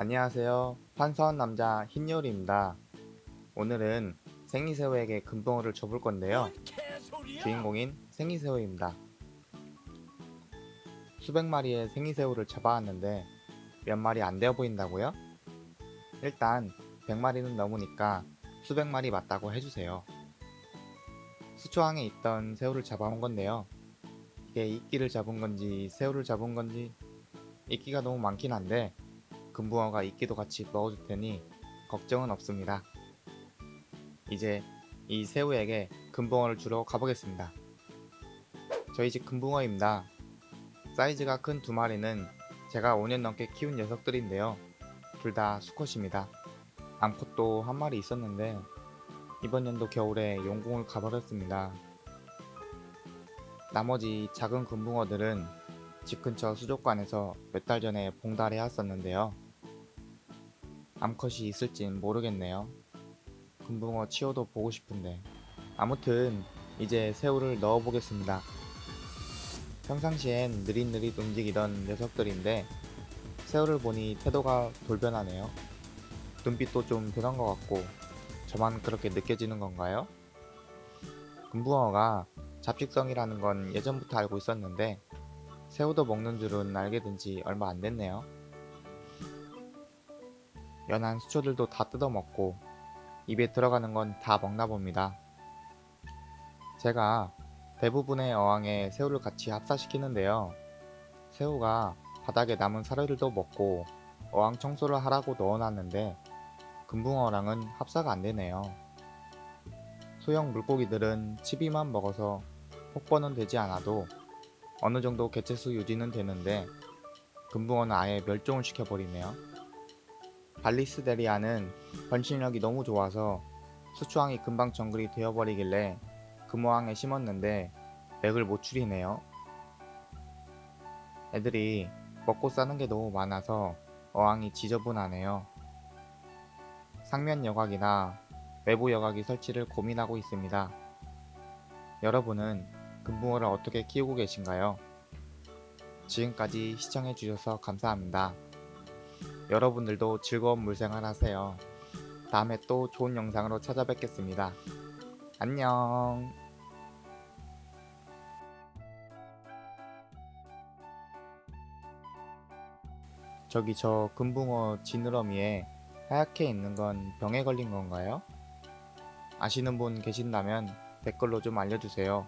안녕하세요. 판사원 남자 흰요리입니다. 오늘은 생이새우에게 금붕어를 줘볼 건데요. 주인공인 생이새우입니다. 수백 마리의 생이새우를 잡아왔는데 몇 마리 안 되어 보인다고요? 일단 100마리는 넘으니까 수백 마리 맞다고 해주세요. 수초항에 있던 새우를 잡아온 건데요. 이게 이끼를 잡은 건지 새우를 잡은 건지 이끼가 너무 많긴 한데 금붕어가 이끼도 같이 넣어줄 테니 걱정은 없습니다. 이제 이 새우에게 금붕어를 주러 가보겠습니다. 저희 집 금붕어입니다. 사이즈가 큰 두 마리는 제가 5년 넘게 키운 녀석들인데요. 둘 다 수컷입니다. 암컷도 한 마리 있었는데 이번 연도 겨울에 용궁을 가버렸습니다. 나머지 작은 금붕어들은 집 근처 수족관에서 몇 달 전에 봉달해 왔었는데요. 암컷이 있을진 모르겠네요. 금붕어 치어도 보고 싶은데. 아무튼 이제 새우를 넣어 보겠습니다. 평상시엔 느릿느릿 움직이던 녀석들인데 새우를 보니 태도가 돌변하네요. 눈빛도 좀 변한 것 같고 저만 그렇게 느껴지는 건가요? 금붕어가 잡식성이라는 건 예전부터 알고 있었는데 새우도 먹는 줄은 알게 된 지 얼마 안 됐네요. 연한 수초들도 다 뜯어먹고 입에 들어가는 건 다 먹나 봅니다. 제가 대부분의 어항에 새우를 같이 합사시키는데요. 새우가 바닥에 남은 사료들도 먹고 어항 청소를 하라고 넣어놨는데 금붕어랑은 합사가 안 되네요. 소형 물고기들은 치비만 먹어서 폭번은 되지 않아도 어느 정도 개체수 유지는 되는데 금붕어는 아예 멸종을 시켜버리네요. 발리스데리아는 번식력이 너무 좋아서 수초항이 금방 정글이 되어버리길래 금호항에 심었는데 맥을 못 추리네요. 애들이 먹고 싸는 게 너무 많아서 어항이 지저분하네요. 상면 여각이나 외부 여각이 설치를 고민하고 있습니다. 여러분은 금붕어를 어떻게 키우고 계신가요? 지금까지 시청해주셔서 감사합니다. 여러분들도 즐거운 물생활 하세요. 다음에 또 좋은 영상으로 찾아뵙겠습니다. 안녕. 저기 저 금붕어 지느러미에 하얗게 있는 건 병에 걸린 건가요? 아시는 분 계신다면 댓글로 좀 알려주세요.